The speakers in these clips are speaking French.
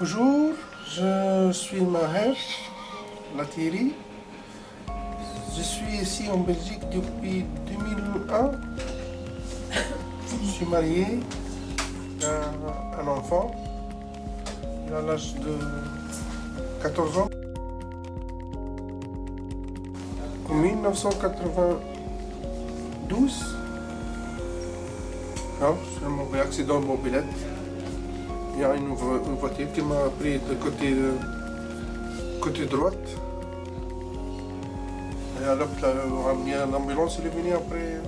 Bonjour, je suis Maher Latiri. Je suis ici en Belgique depuis 2001. Je suis marié, j'ai un enfant, il a l'âge de 14 ans. En 1992, non, c'est un accident de mobilette. Il y a une, voiture qui m'a pris de côté, côté droite. Et alors l'ambulance est venue après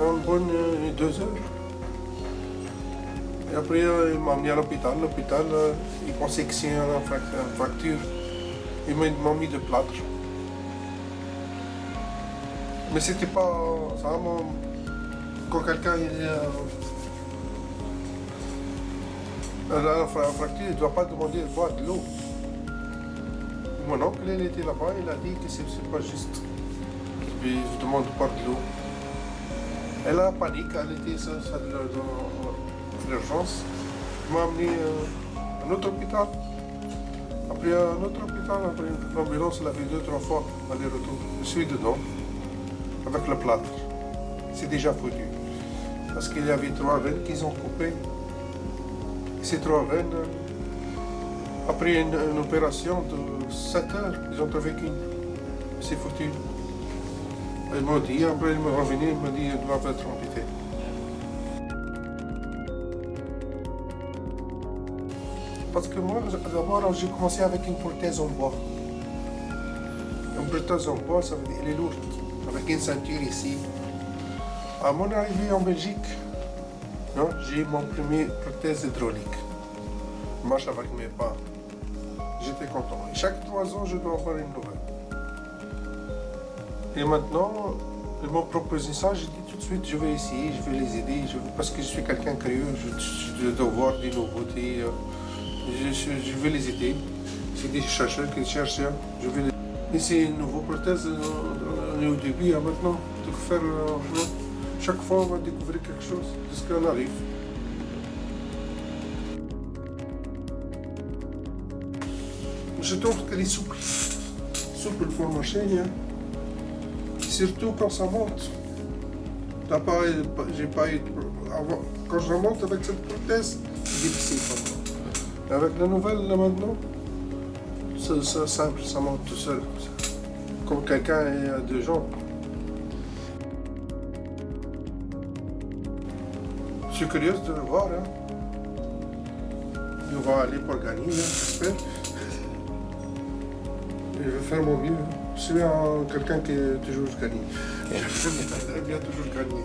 une bonne deux heures. Et après il m'a amené à l'hôpital. L'hôpital, il pensait que c'est une fracture. Il m'a mis de plâtre. Mais c'était pas... Quand quelqu'un la fracture, ne doit pas demander de boire de l'eau. Mon oncle, était là-bas, il a dit que c'est pas juste. Puis je demande de boire de l'eau. Elle a paniqué, elle était dans l'urgence. Il m'a amené à un autre hôpital. Après un autre hôpital, après l'ambulance, elle a fait deux, trois fois aller-retour. Je suis dedans, avec le plâtre. C'est déjà foutu. Parce qu'il y avait trois veines qu'ils ont coupées trois veines, après une, opération de 7 heures, ils ont qu'une. C'est foutu. Ils m'ont dit, après ils m'ont revenu, ils m'ont dit qu'ils doivent être amputés. Parce que moi, d'abord, j'ai commencé avec une prothèse en bois. Une prothèse en bois, ça veut dire, elle est lourde, avec une ceinture ici. À mon arrivée en Belgique, j'ai mon premier prothèse hydraulique. Je marche avec mes pas. J'étais content. Chaque trois ans, je dois avoir une nouvelle. Et maintenant, ils m'ont proposé ça, j'ai dit tout de suite, je vais essayer, je vais les aider, parce que je suis quelqu'un curieux, je, dois voir des nouveautés, euh, je, vais les aider. C'est des chercheurs qui cherchent, hein. je vais les... Et c'est une nouvelle prothèse, on est au début, hein, maintenant, de faire... Euh, chaque fois, on va découvrir quelque chose de ce qu'on arrive. Je trouve qu'elle est souple. Souple pour marcher. Hein. Surtout quand ça monte. J'ai pas eu... Quand je monte avec cette prothèse, c'est difficile pour moi. Avec la nouvelle, là maintenant, c'est simple, ça monte tout seul. Comme quelqu'un a deux jambes. Va aller pour gagner, hein, j'espère. Je vais faire mon mieux. Je suis quelqu'un qui est toujours gagné. J'aime bien toujours gagner.